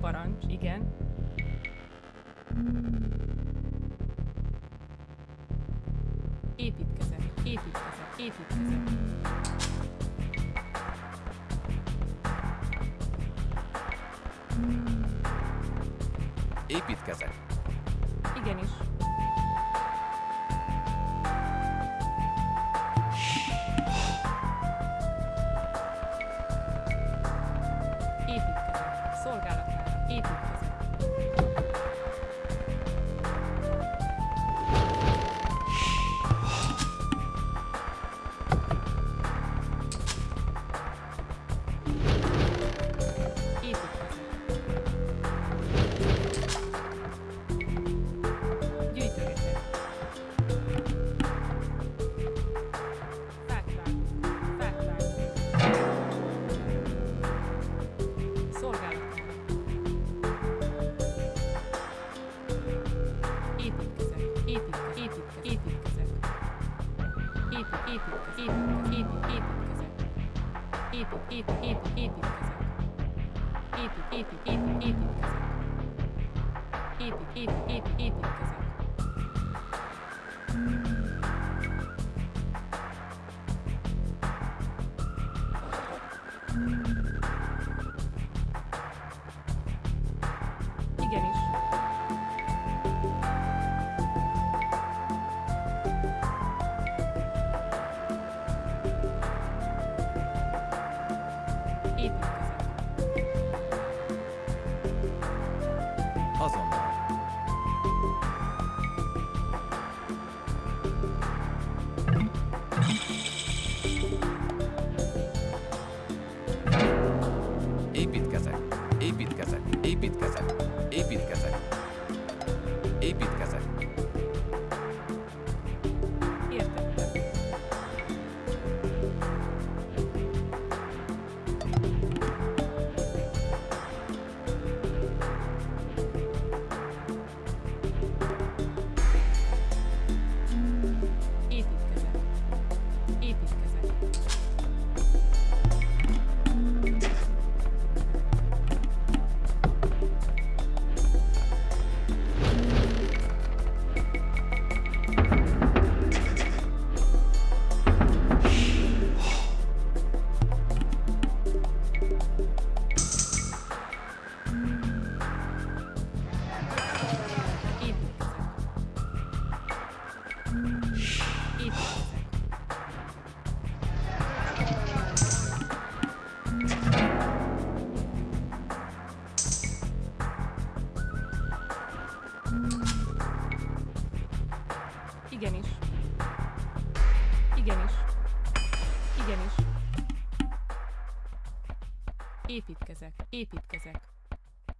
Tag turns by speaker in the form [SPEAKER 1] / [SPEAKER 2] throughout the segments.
[SPEAKER 1] Parancs, igen. Építkezek, építkezek, építkezek.
[SPEAKER 2] Építkezek.
[SPEAKER 1] Igenis.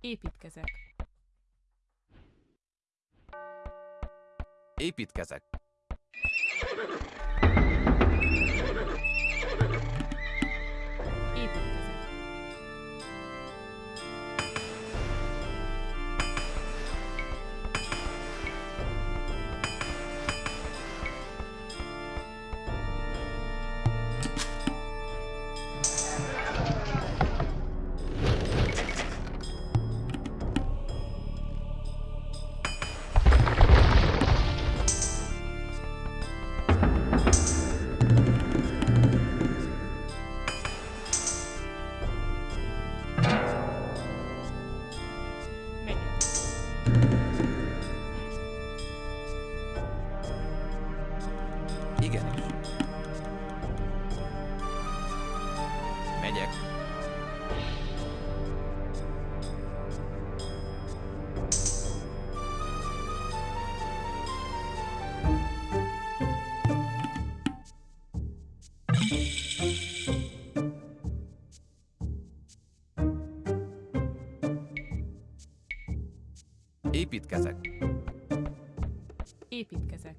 [SPEAKER 1] Építkezek. Építkezek. Építkezek.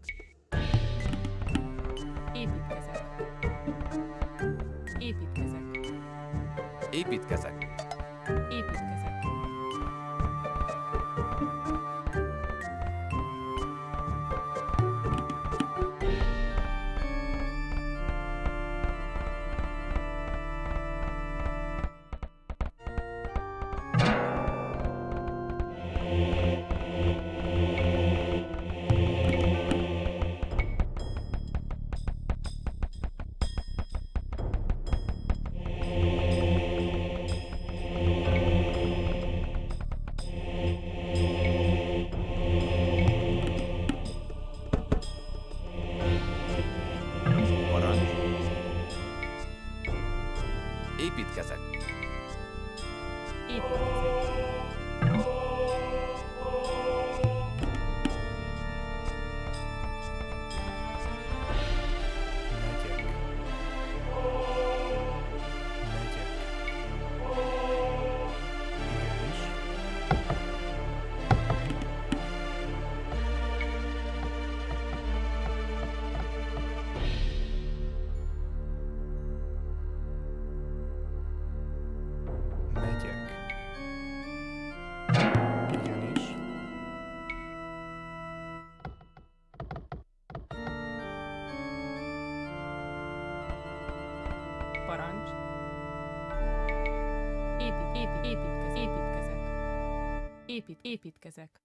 [SPEAKER 1] Építkezek. Építkezek. Építkezek. Építkezek. Építkezek. Épít, építkezek,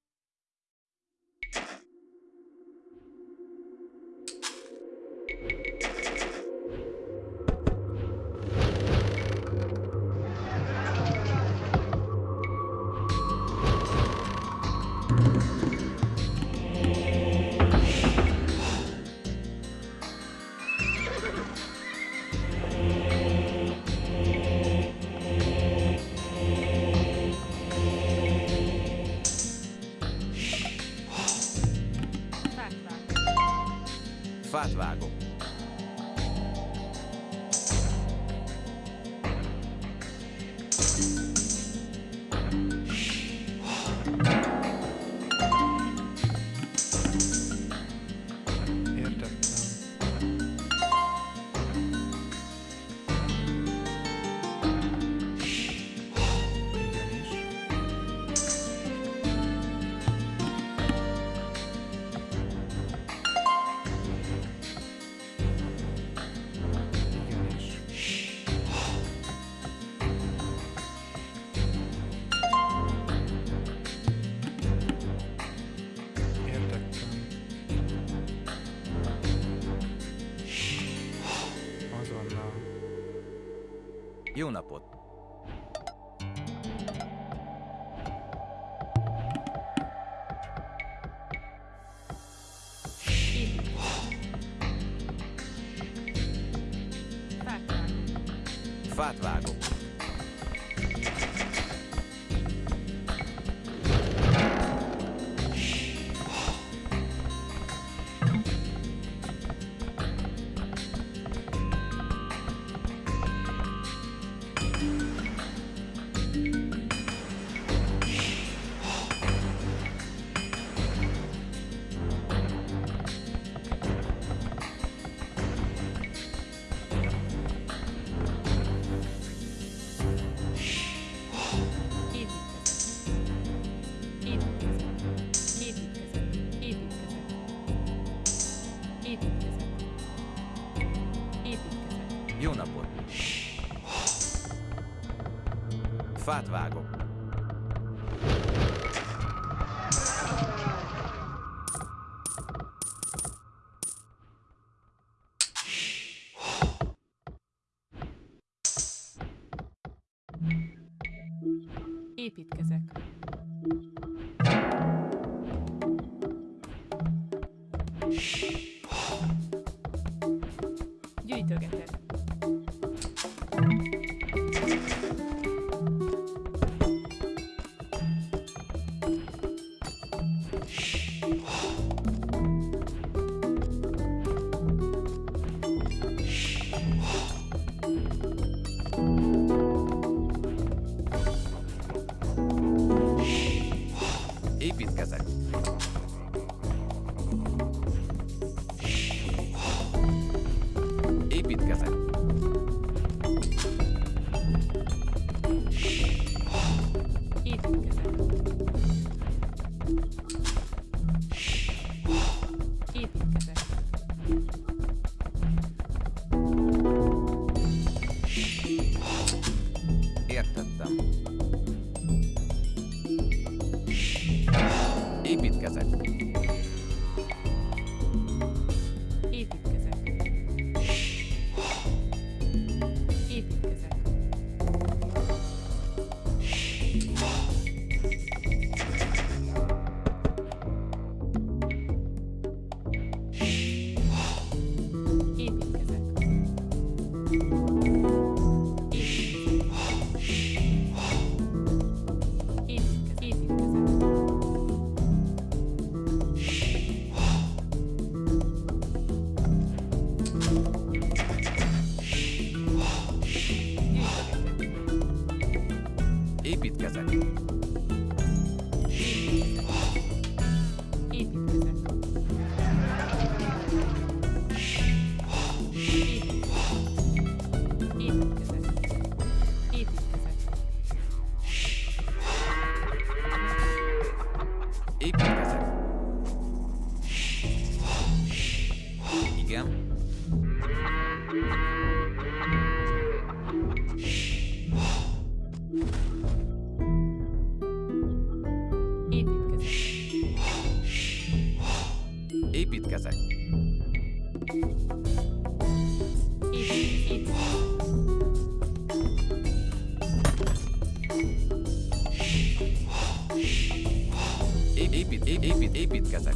[SPEAKER 1] Épít,
[SPEAKER 2] ép- épít, építkezek.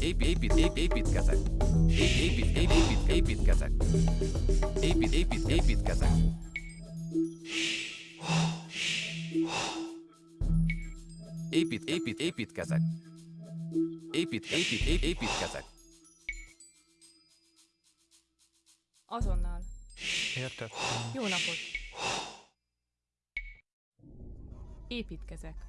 [SPEAKER 2] Ép, épít, ép, építkezek. Ép, épít, ép, épít, építkezek. Épít, épít, építkezek. Épít, épít, építkezek. Épít, épít, ép, építkezek.
[SPEAKER 1] Azonnal.
[SPEAKER 3] Értettem.
[SPEAKER 1] Jó napot. Építkezek.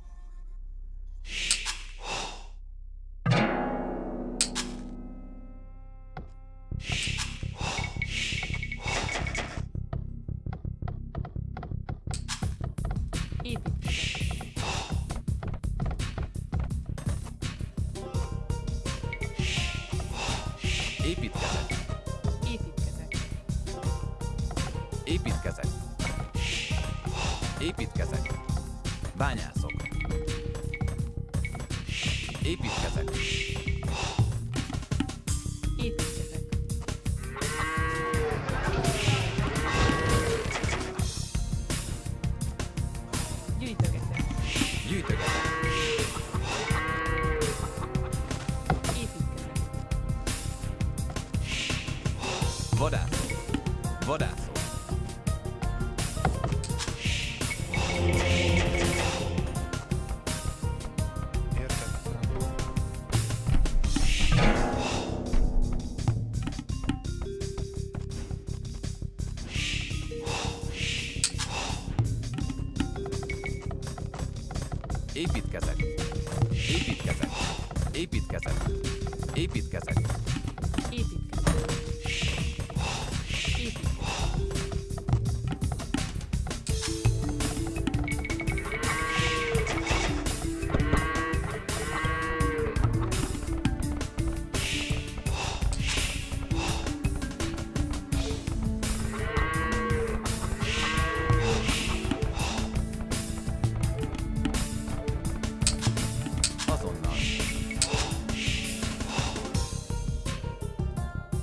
[SPEAKER 2] Shh.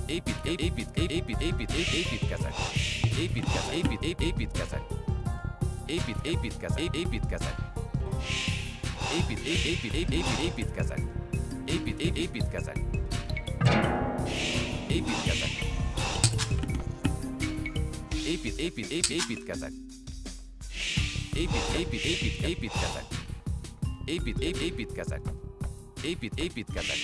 [SPEAKER 2] Épít, ép, épít, ép, épít, épít, ép, építkezek. Építkezek, épít, ép, építkezek. Épít, építkezek, ép, építkezek. Épít, ép, épít, ép, épít, építkezek. Épít, ép, építkezek. Építkezek. Épít, épít, ép, építkezek. Épít, épít, épít, építkezek. Épít, ép, építkezek. Épít, építkezek.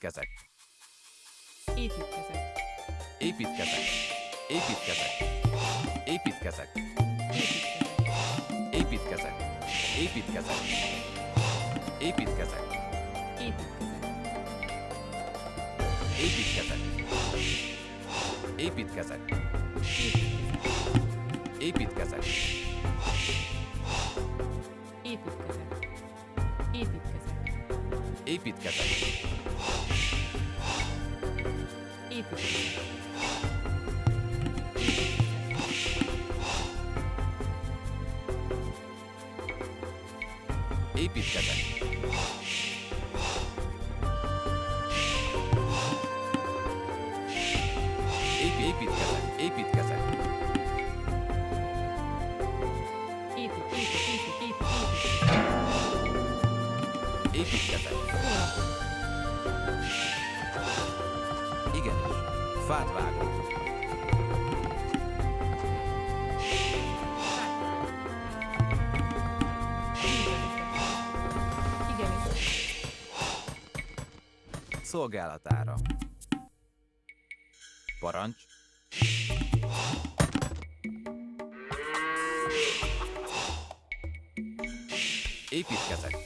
[SPEAKER 1] Építkezek. Építkezek. Építkezek. Építkezek. Építkezek.
[SPEAKER 2] Építkezek.
[SPEAKER 1] Építkezek.
[SPEAKER 2] Építkezek. Építkezek.
[SPEAKER 1] Építkezek.
[SPEAKER 2] Építkezek. Építkezek. Építkezek.
[SPEAKER 1] Építkezek.
[SPEAKER 2] Shh. Fát vágok. Szolgálatára. Parancs. Építkezek.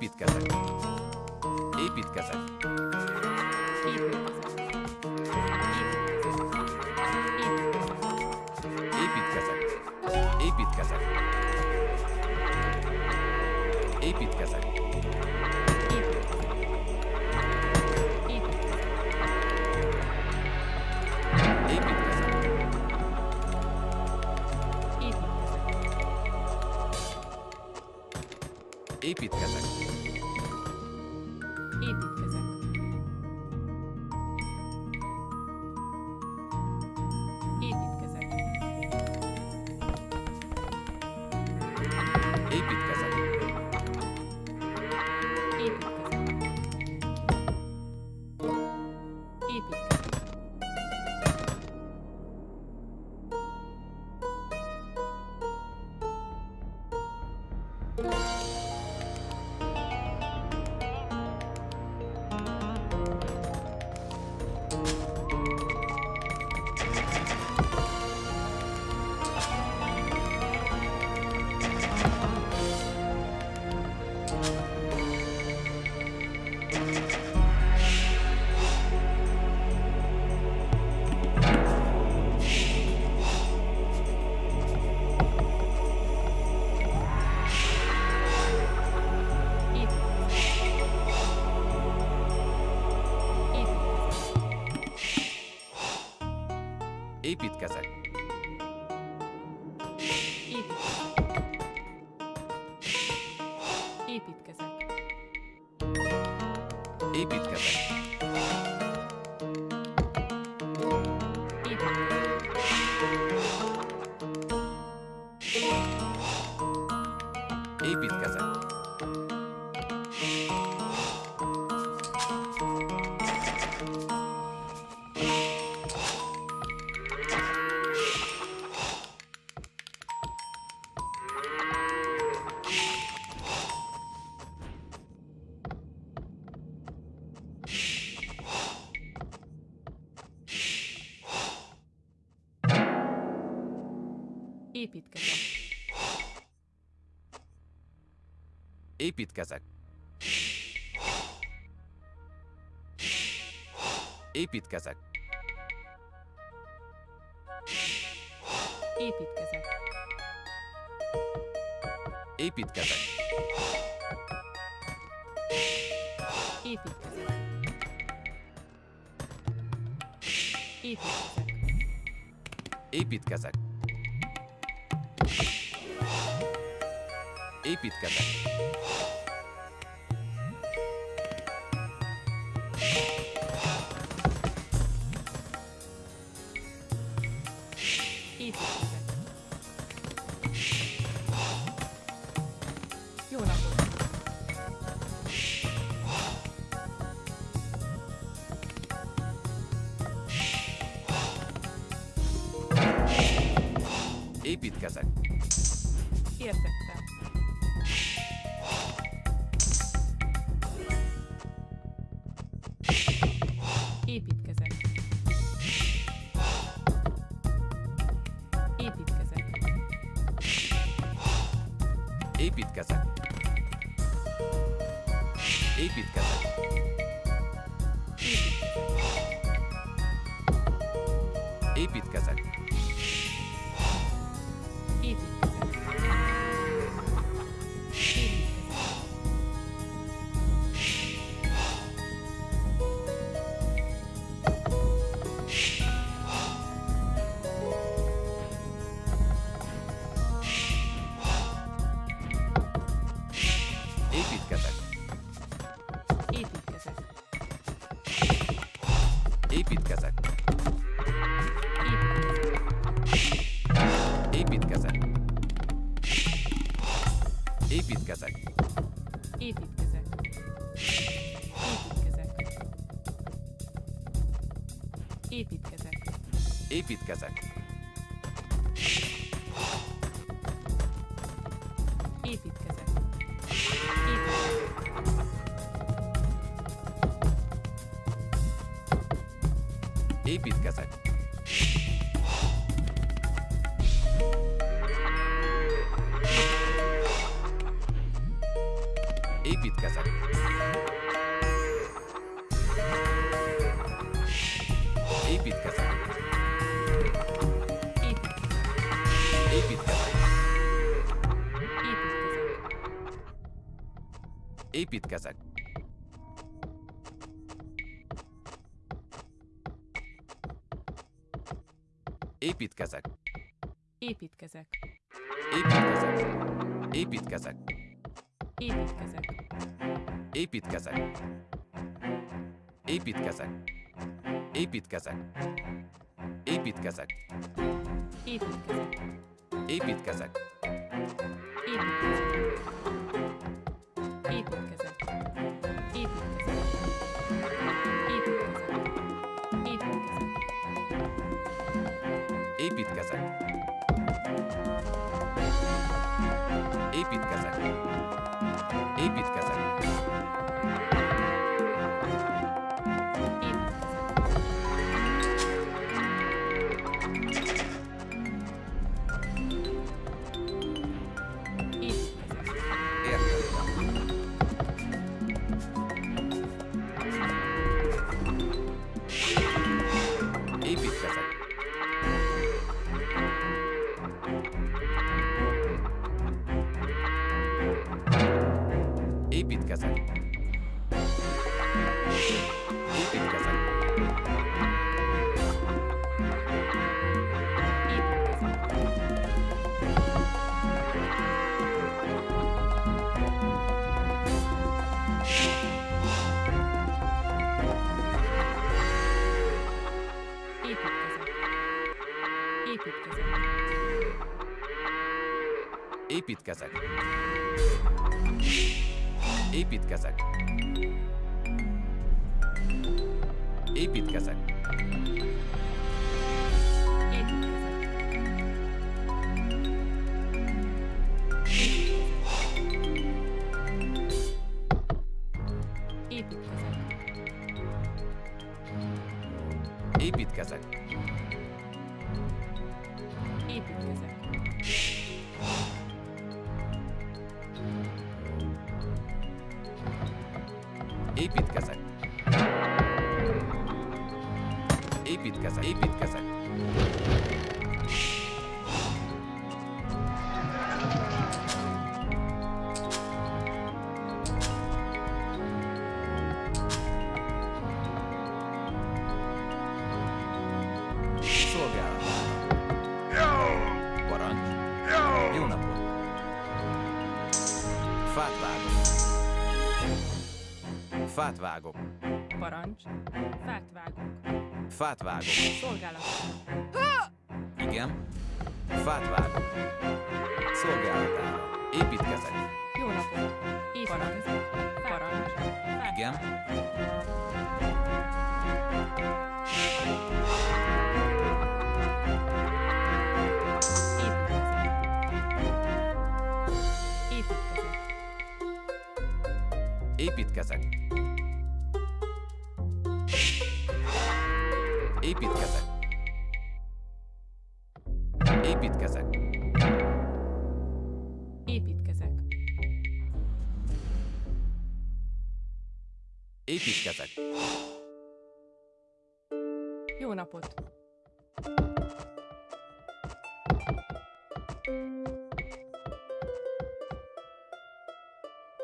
[SPEAKER 2] Építkezek.
[SPEAKER 1] Építkezek.
[SPEAKER 2] Építkezek. Építkezek.
[SPEAKER 1] Építkezek.
[SPEAKER 2] Építkezek.
[SPEAKER 1] Építkezek. Építkezek.
[SPEAKER 2] Építkezek.
[SPEAKER 1] építkezett. Építkezek. Építkezek. Építkezek. Építkezek.
[SPEAKER 2] Építkezek. Építkezek. Építkezek. Építkezek. Építkezek.
[SPEAKER 1] everything.
[SPEAKER 2] Építkezek. Építkezek. Építkezek. Fát vágok.
[SPEAKER 1] Szolgálat.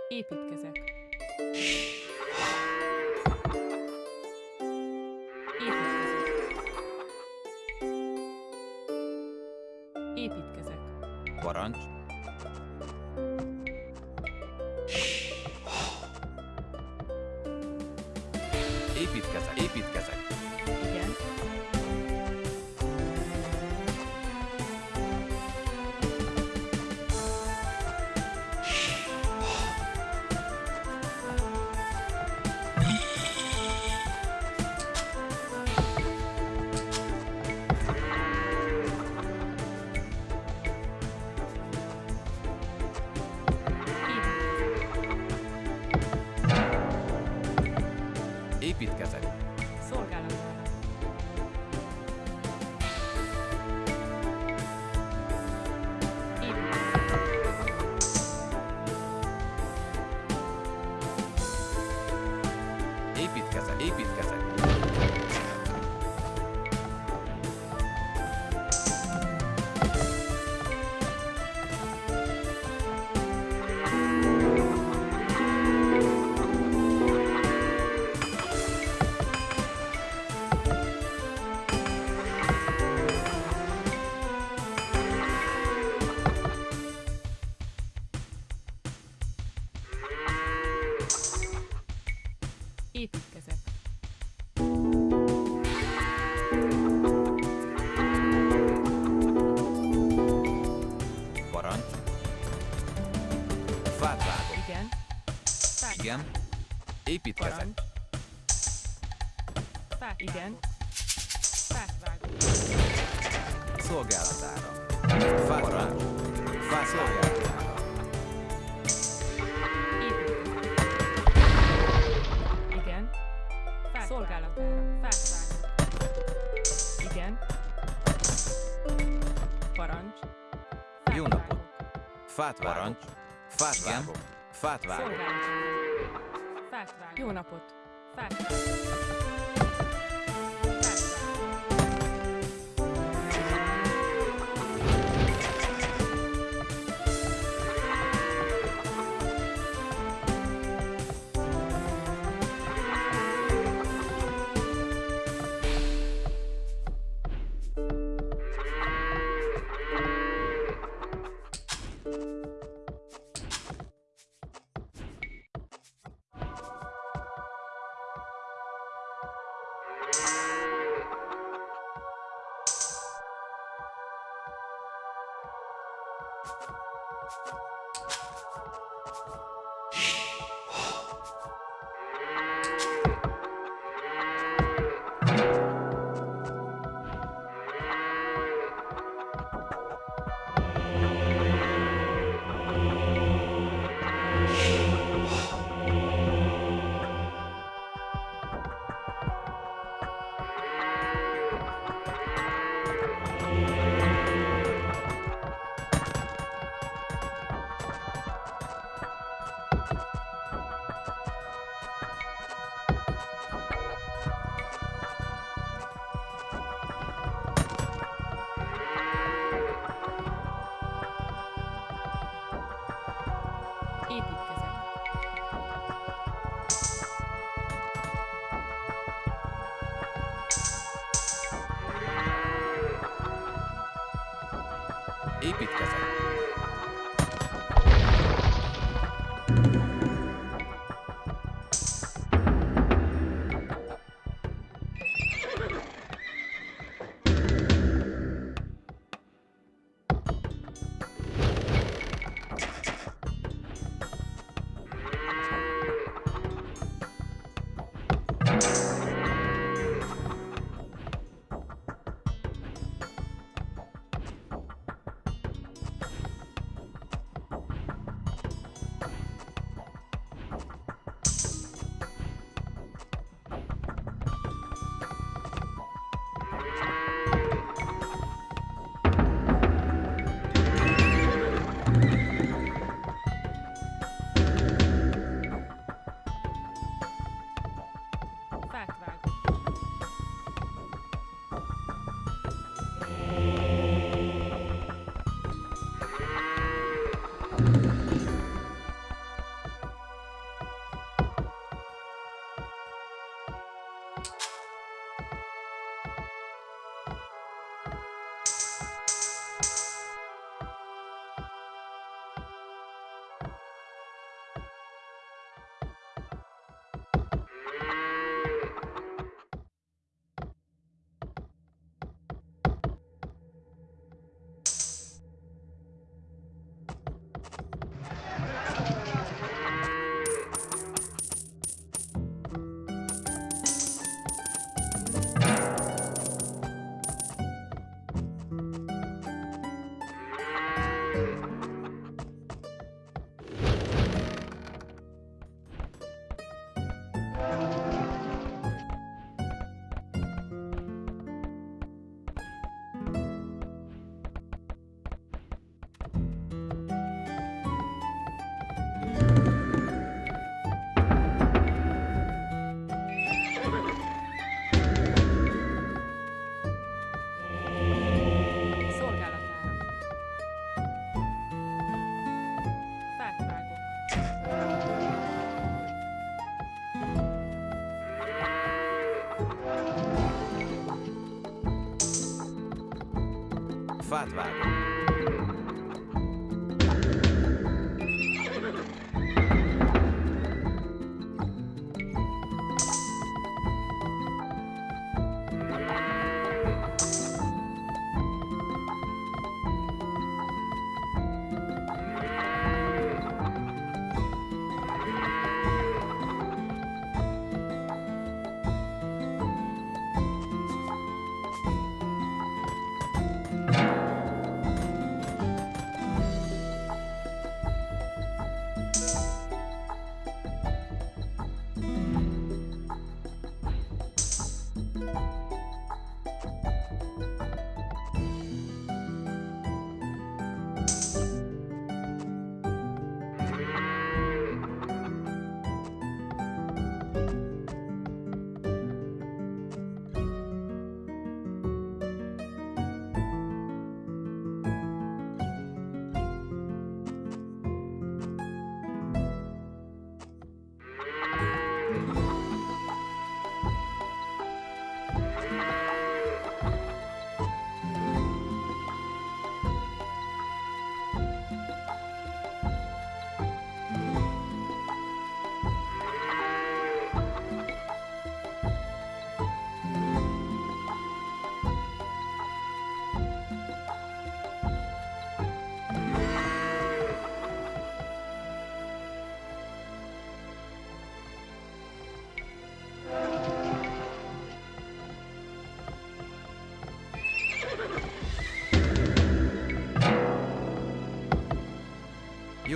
[SPEAKER 2] Építkezek.
[SPEAKER 1] Építkezek. Építkezek.
[SPEAKER 2] Parancs. Építkezek. Parancs. Fát.
[SPEAKER 1] Igen. Fát vágok.
[SPEAKER 2] Szolgálatára. Fát vágok. Fát szolgálatára.
[SPEAKER 1] Építkezek. Igen. Fát Szolgálatára. Fát vágok. Igen. Parancs. Fát
[SPEAKER 2] Jó napot.
[SPEAKER 1] vágok.
[SPEAKER 2] Fát vágok. Fát vágok. Fát vágok.
[SPEAKER 1] Bad.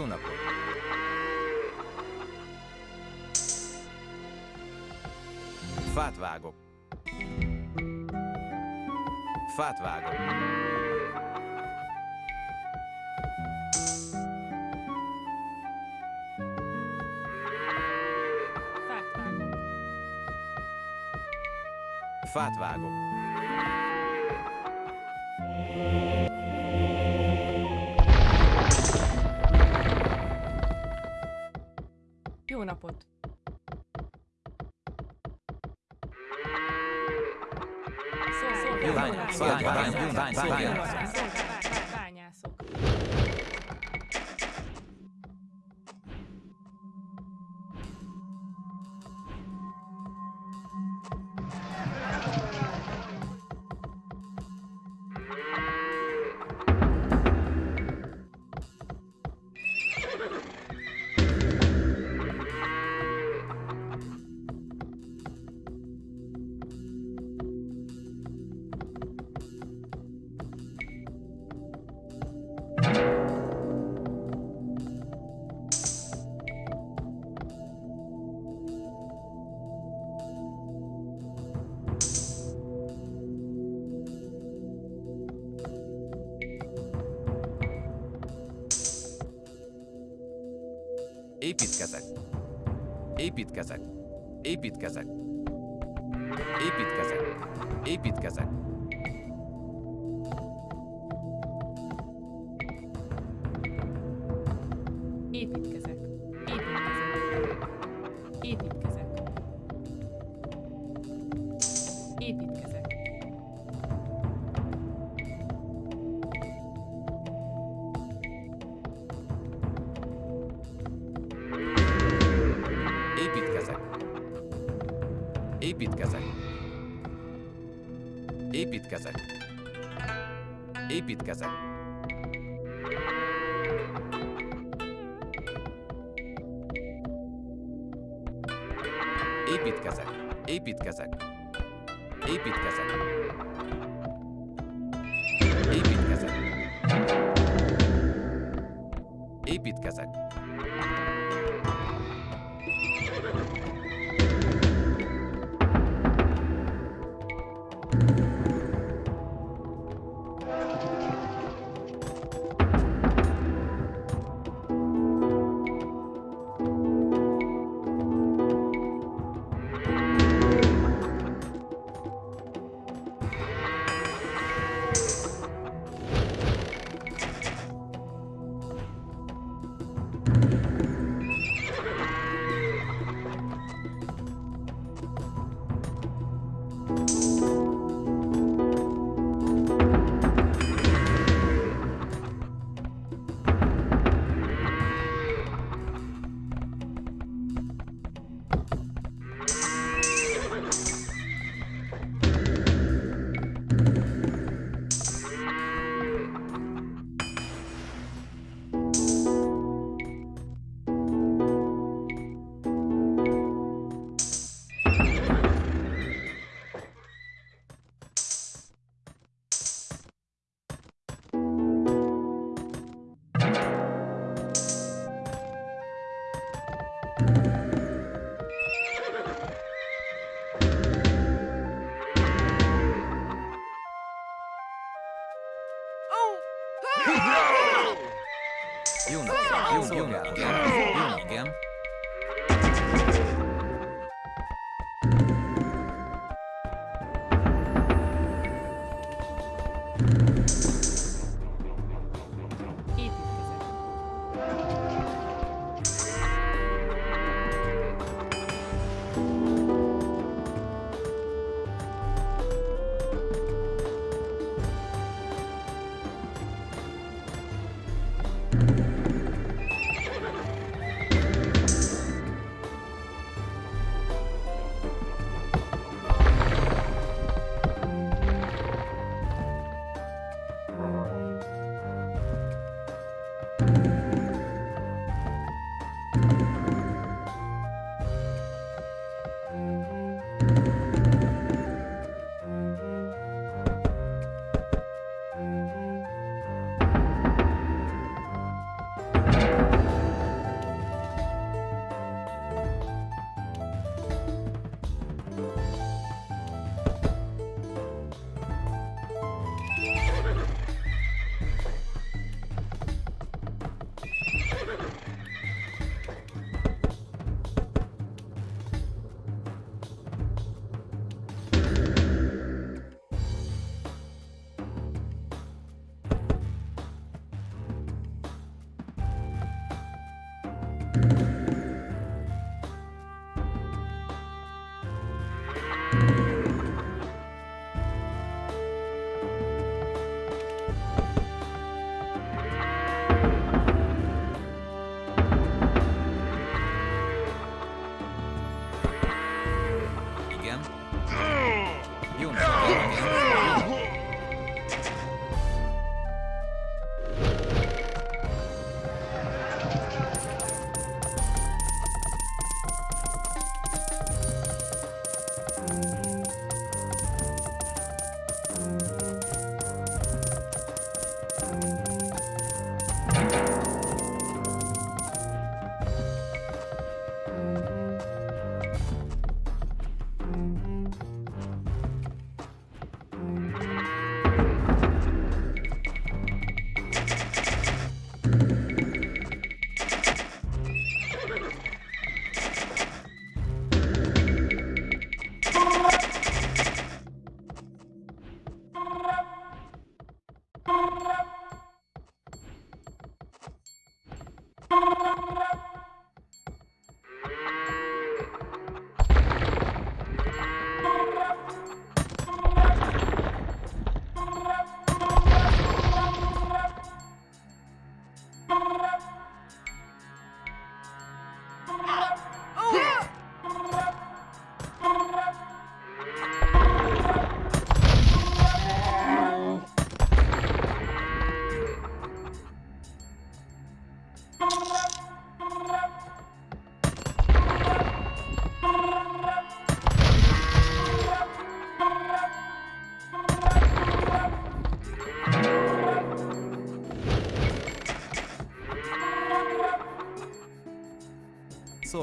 [SPEAKER 1] Jó napot! Fát vágok. Fát vágok.
[SPEAKER 4] Fát vágok.
[SPEAKER 2] Fát vágok. Építkezek. Építkezek. Építkezek. Építkezek. Építkezek.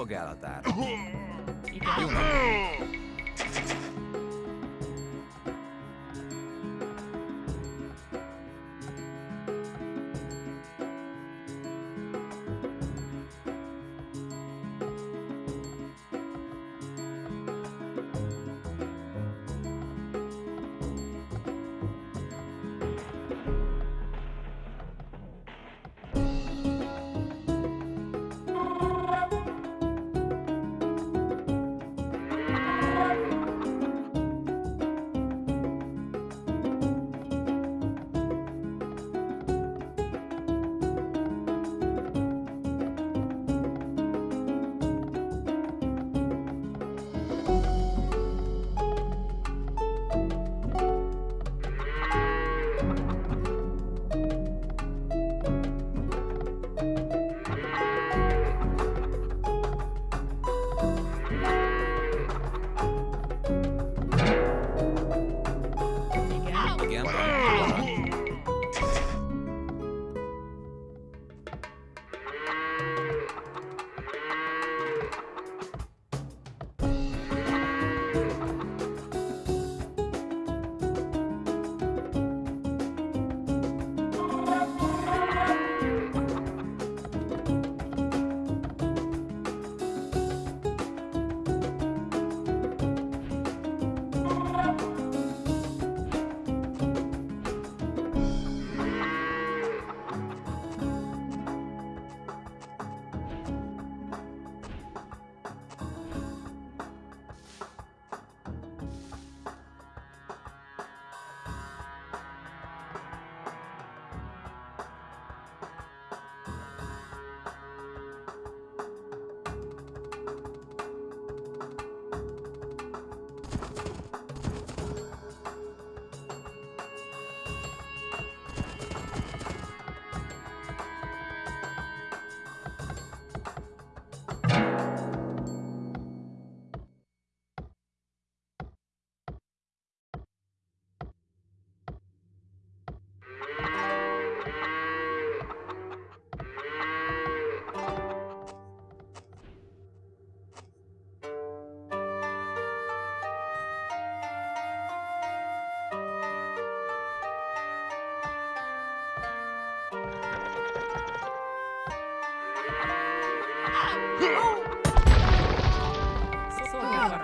[SPEAKER 2] Szolgálatára.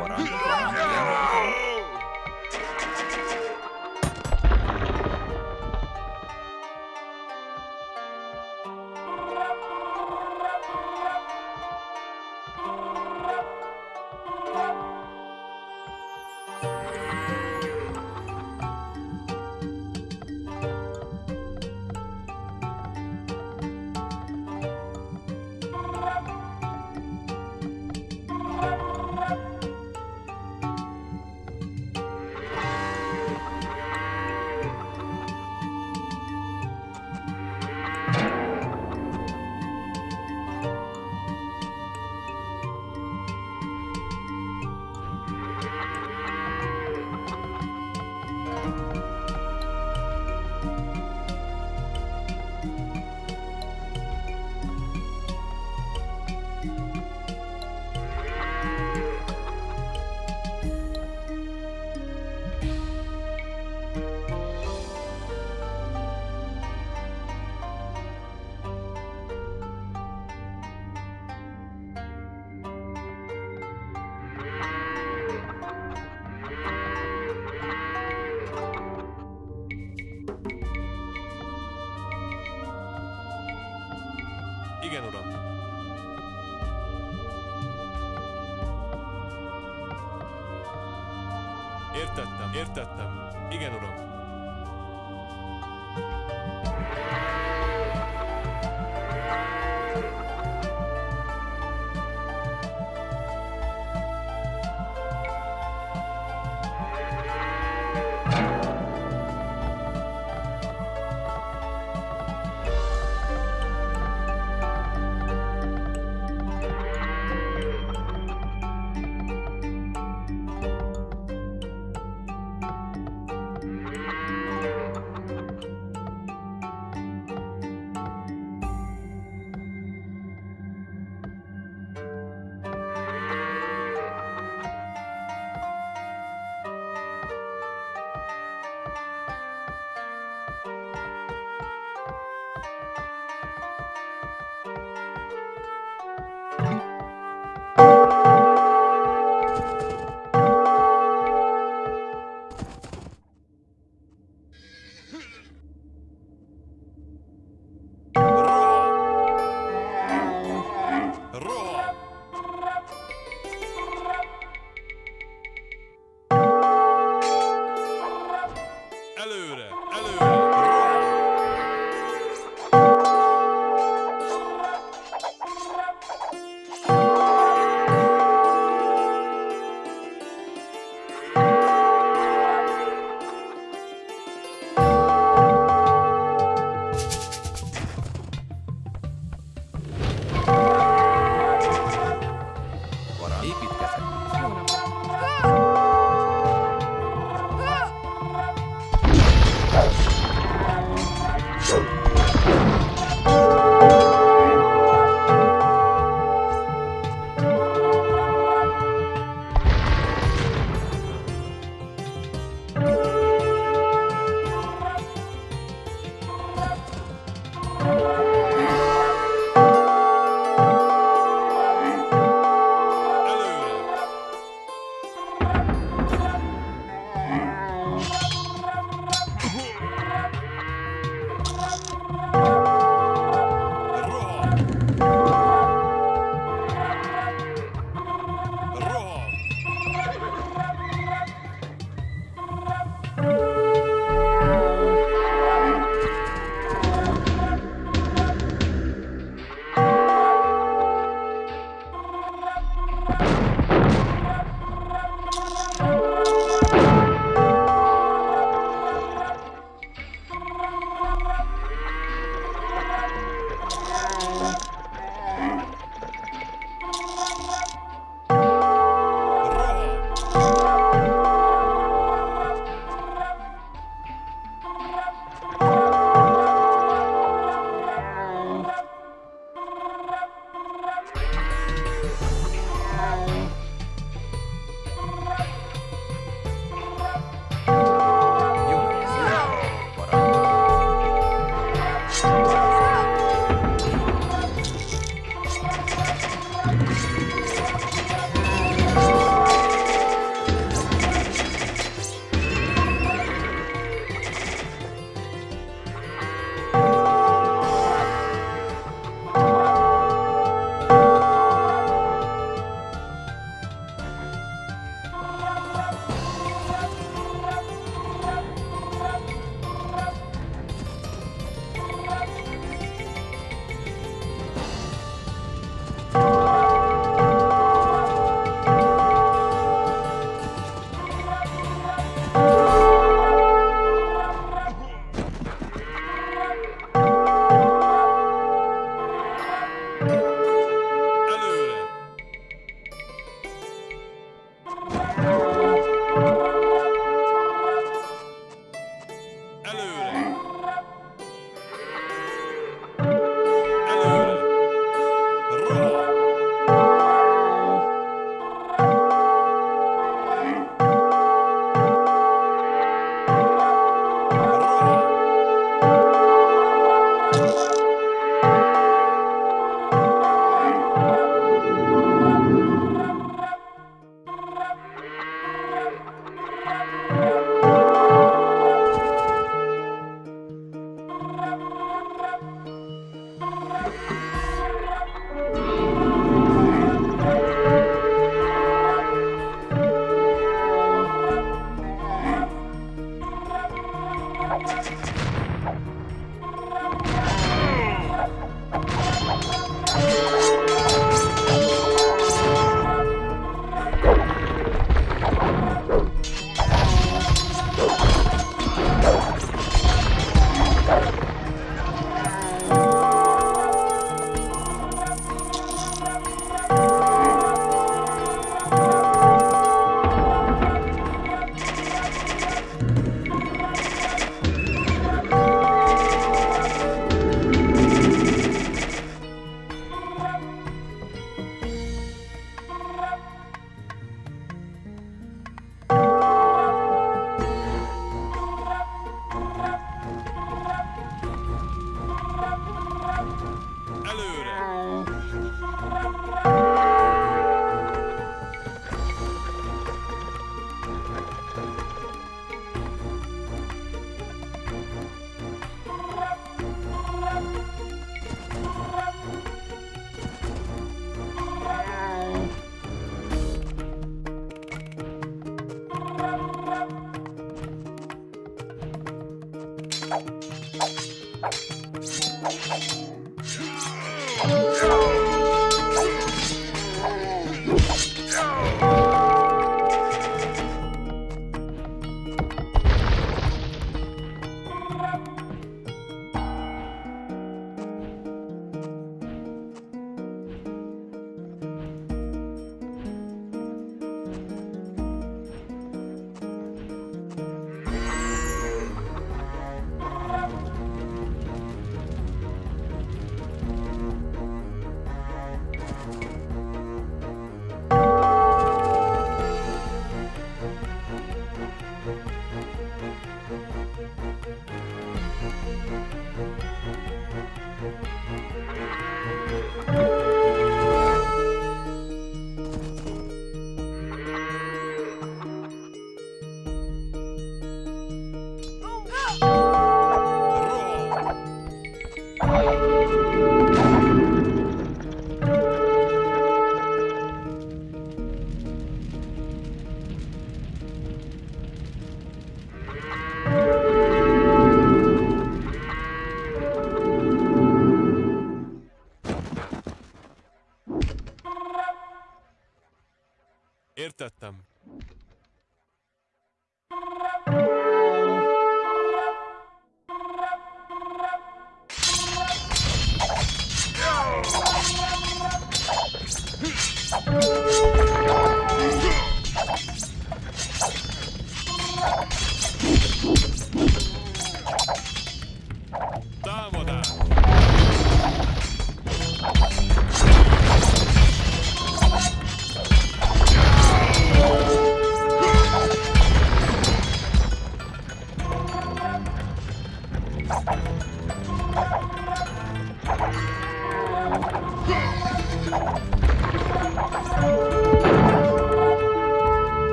[SPEAKER 4] Szolgálat.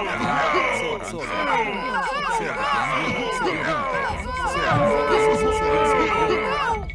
[SPEAKER 3] そうそう
[SPEAKER 2] そうそ
[SPEAKER 4] う